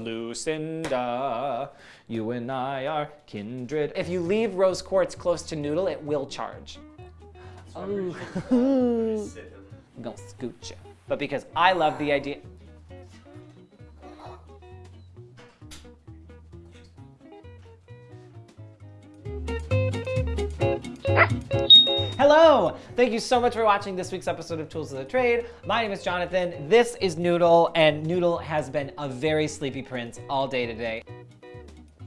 Lucinda, you and I are kindred. If you leave rose quartz close to Noodle, it will charge. Oh, um, I'm gonna scoot you. But because I love the idea. Hello! Thank you so much for watching this week's episode of Tools of the Trade. My name is Jonathan, this is Noodle, and Noodle has been a very sleepy prince all day today.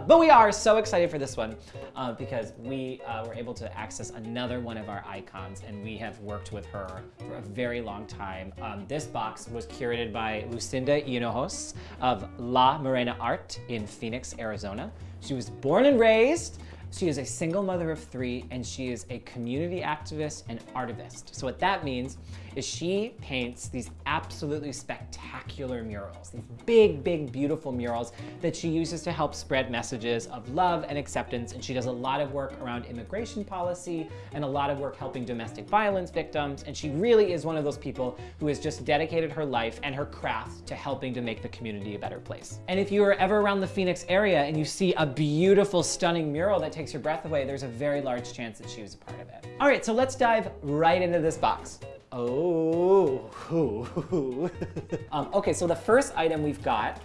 But we are so excited for this one uh, because we uh, were able to access another one of our icons and we have worked with her for a very long time. Um, this box was curated by Lucinda Hinojos of La Morena Art in Phoenix, Arizona. She was born and raised she is a single mother of three and she is a community activist and artivist. So what that means is she paints these absolutely spectacular murals, these big, big, beautiful murals that she uses to help spread messages of love and acceptance. And she does a lot of work around immigration policy and a lot of work helping domestic violence victims. And she really is one of those people who has just dedicated her life and her craft to helping to make the community a better place. And if you are ever around the Phoenix area and you see a beautiful, stunning mural that takes your breath away, there's a very large chance that she was a part of it. All right, so let's dive right into this box. Oh, um, okay, so the first item we've got,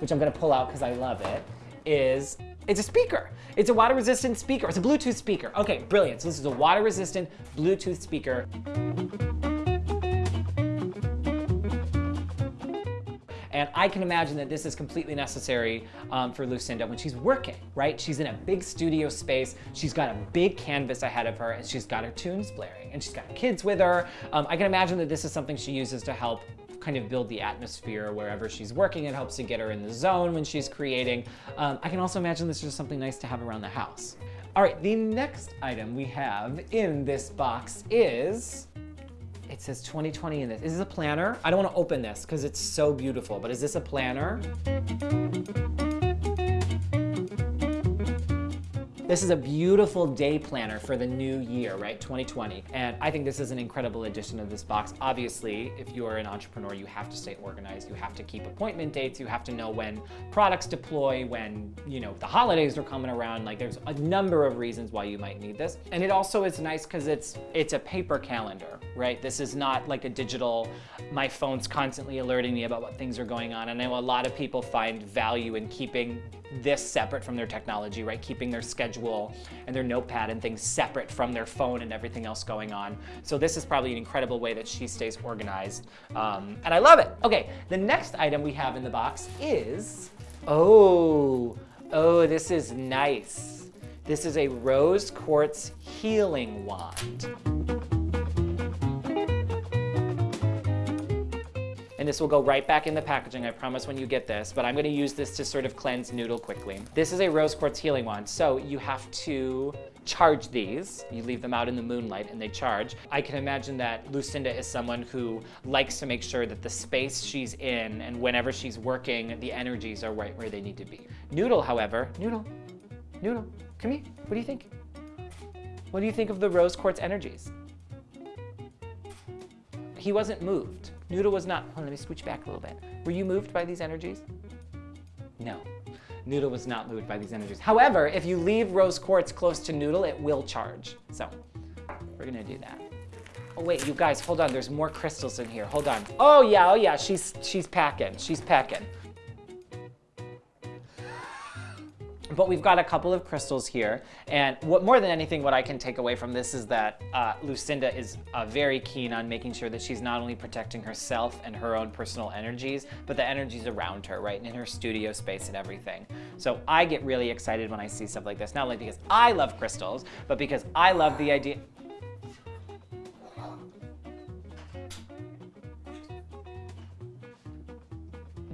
which I'm gonna pull out because I love it, is it's a speaker. It's a water resistant speaker. It's a Bluetooth speaker. Okay, brilliant. So this is a water resistant Bluetooth speaker. And I can imagine that this is completely necessary um, for Lucinda when she's working, right? She's in a big studio space. She's got a big canvas ahead of her and she's got her tunes blaring and she's got kids with her. Um, I can imagine that this is something she uses to help kind of build the atmosphere wherever she's working. It helps to get her in the zone when she's creating. Um, I can also imagine this is just something nice to have around the house. All right, the next item we have in this box is it says 2020 in this. Is this a planner? I don't want to open this because it's so beautiful, but is this a planner? This is a beautiful day planner for the new year, right, 2020. And I think this is an incredible addition to this box. Obviously, if you are an entrepreneur, you have to stay organized. You have to keep appointment dates. You have to know when products deploy, when, you know, the holidays are coming around. Like there's a number of reasons why you might need this. And it also is nice because it's, it's a paper calendar, right? This is not like a digital, my phone's constantly alerting me about what things are going on. And I know a lot of people find value in keeping this separate from their technology, right? Keeping their schedule and their notepad and things separate from their phone and everything else going on. So this is probably an incredible way that she stays organized. Um, and I love it. Okay, the next item we have in the box is, oh, oh, this is nice. This is a rose quartz healing wand. And this will go right back in the packaging, I promise when you get this, but I'm gonna use this to sort of cleanse Noodle quickly. This is a rose quartz healing wand, so you have to charge these. You leave them out in the moonlight and they charge. I can imagine that Lucinda is someone who likes to make sure that the space she's in and whenever she's working, the energies are right where they need to be. Noodle, however, Noodle, Noodle, come here, what do you think? What do you think of the rose quartz energies? He wasn't moved. Noodle was not, let me switch back a little bit. Were you moved by these energies? No. Noodle was not moved by these energies. However, if you leave rose quartz close to Noodle, it will charge. So we're gonna do that. Oh wait, you guys, hold on. There's more crystals in here. Hold on. Oh yeah, oh yeah, she's she's packing. She's packing. But we've got a couple of crystals here. And what more than anything, what I can take away from this is that uh, Lucinda is uh, very keen on making sure that she's not only protecting herself and her own personal energies, but the energies around her, right? And in her studio space and everything. So I get really excited when I see stuff like this, not only because I love crystals, but because I love the idea,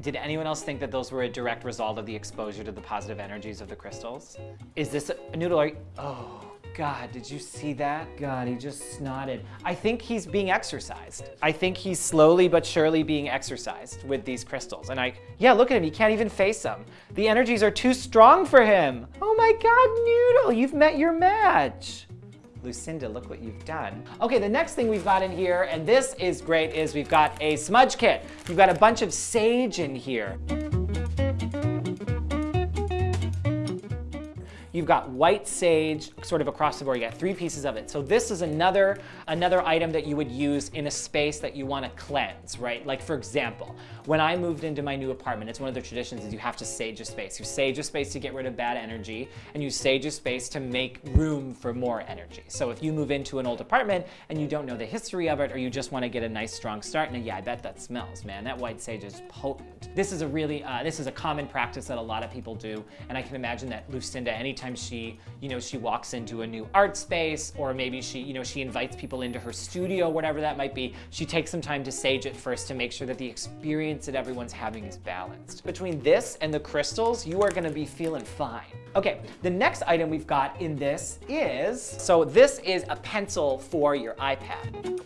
Did anyone else think that those were a direct result of the exposure to the positive energies of the crystals? Is this a noodle? Are you, oh, God, did you see that? God, he just snotted. I think he's being exercised. I think he's slowly but surely being exercised with these crystals. And I, yeah, look at him, he can't even face them. The energies are too strong for him. Oh my God, Noodle, you've met your match. Lucinda, look what you've done. Okay, the next thing we've got in here, and this is great, is we've got a smudge kit. You've got a bunch of sage in here. You've got white sage sort of across the board. You got three pieces of it. So this is another, another item that you would use in a space that you want to cleanse, right? Like for example, when I moved into my new apartment, it's one of the traditions is you have to sage a space. You sage a space to get rid of bad energy and you sage a space to make room for more energy. So if you move into an old apartment and you don't know the history of it or you just want to get a nice strong start, and yeah, I bet that smells, man. That white sage is potent. This is a really, uh, this is a common practice that a lot of people do. And I can imagine that Lucinda, anytime she, you know, she walks into a new art space or maybe she, you know, she invites people into her studio, whatever that might be, she takes some time to sage it first to make sure that the experience that everyone's having is balanced. Between this and the crystals, you are gonna be feeling fine. Okay, the next item we've got in this is, so this is a pencil for your iPad.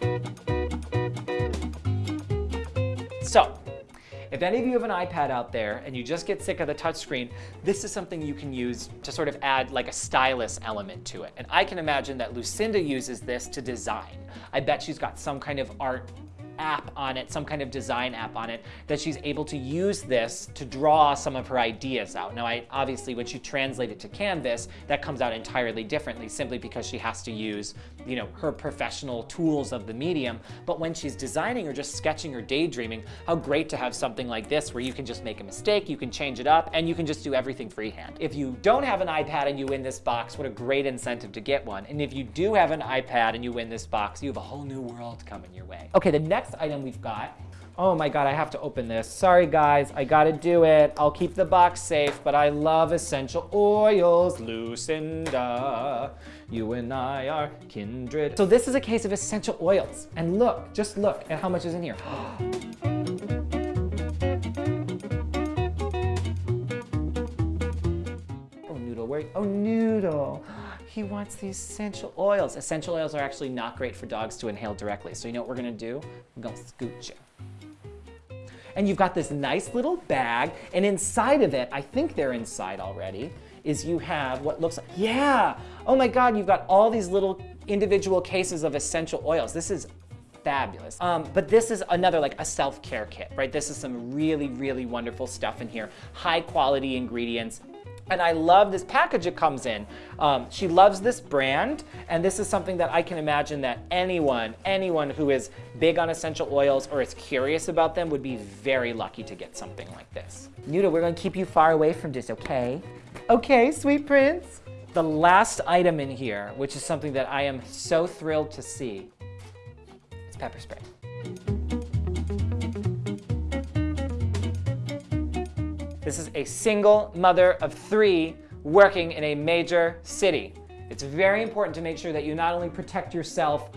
So, if any of you have an iPad out there and you just get sick of the touchscreen, this is something you can use to sort of add like a stylus element to it. And I can imagine that Lucinda uses this to design. I bet she's got some kind of art app on it, some kind of design app on it, that she's able to use this to draw some of her ideas out. Now, I, obviously, when she translates it to Canvas, that comes out entirely differently simply because she has to use, you know, her professional tools of the medium. But when she's designing or just sketching or daydreaming, how great to have something like this where you can just make a mistake, you can change it up, and you can just do everything freehand. If you don't have an iPad and you win this box, what a great incentive to get one. And if you do have an iPad and you win this box, you have a whole new world coming your way. Okay, the next item we've got, oh my God, I have to open this. Sorry guys, I gotta do it. I'll keep the box safe, but I love essential oils, Lucinda. You and I are kindred. So this is a case of essential oils. And look, just look at how much is in here. oh, Noodle, where, oh, Noodle. He wants the essential oils. Essential oils are actually not great for dogs to inhale directly. So you know what we're gonna do? We're gonna scoot you. And you've got this nice little bag, and inside of it, I think they're inside already, is you have what looks like, yeah! Oh my God, you've got all these little individual cases of essential oils. This is fabulous. Um, but this is another like a self-care kit, right? This is some really, really wonderful stuff in here. High quality ingredients, and I love this package it comes in. Um, she loves this brand, and this is something that I can imagine that anyone, anyone who is big on essential oils or is curious about them would be very lucky to get something like this. Noodle, we're gonna keep you far away from this, okay? Okay, sweet prince. The last item in here, which is something that I am so thrilled to see, it's pepper spray. This is a single mother of three working in a major city. It's very important to make sure that you not only protect yourself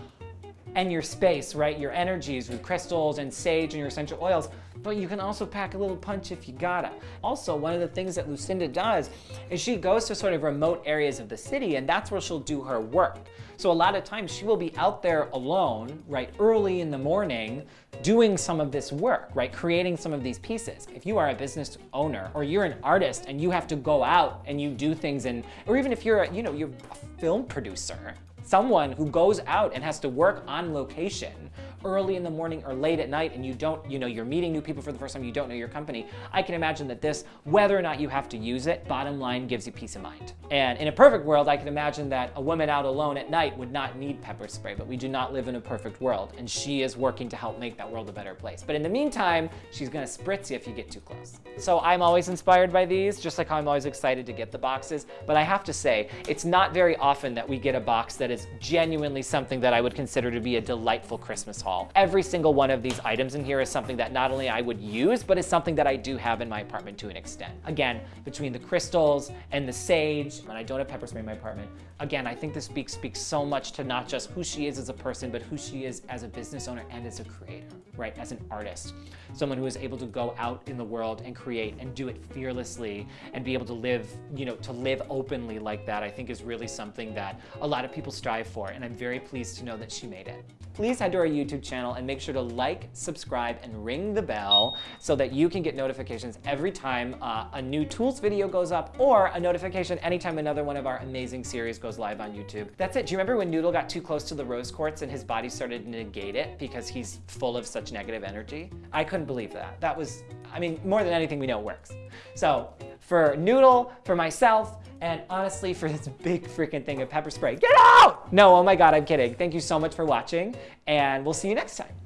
and your space, right, your energies with crystals and sage and your essential oils, but you can also pack a little punch if you gotta. Also, one of the things that Lucinda does is she goes to sort of remote areas of the city and that's where she'll do her work. So a lot of times she will be out there alone, right, early in the morning, doing some of this work, right, creating some of these pieces. If you are a business owner or you're an artist and you have to go out and you do things and, or even if you're, a, you know, you're a film producer, someone who goes out and has to work on location early in the morning or late at night and you don't, you know, you're meeting new people for the first time, you don't know your company, I can imagine that this, whether or not you have to use it, bottom line gives you peace of mind. And in a perfect world, I can imagine that a woman out alone at night would not need pepper spray, but we do not live in a perfect world. And she is working to help make that world a better place. But in the meantime, she's gonna spritz you if you get too close. So I'm always inspired by these, just like how I'm always excited to get the boxes. But I have to say, it's not very often that we get a box that is genuinely something that I would consider to be a delightful Christmas haul. Every single one of these items in here is something that not only I would use, but is something that I do have in my apartment to an extent. Again, between the crystals and the sage, and I don't have pepper spray in my apartment, again, I think this speaks, speaks so much to not just who she is as a person, but who she is as a business owner and as a creator, right? As an artist. Someone who is able to go out in the world and create and do it fearlessly and be able to live, you know, to live openly like that, I think is really something that a lot of people strive for. And I'm very pleased to know that she made it. Please head to our YouTube channel and make sure to like, subscribe, and ring the bell so that you can get notifications every time uh, a new tools video goes up or a notification anytime another one of our amazing series goes live on YouTube. That's it. Do you remember when Noodle got too close to the rose quartz and his body started to negate it because he's full of such negative energy? I couldn't believe that. That was, I mean, more than anything, we know works. So for Noodle, for myself, And honestly, for this big freaking thing of pepper spray, get out! No, oh my God, I'm kidding. Thank you so much for watching and we'll see you next time.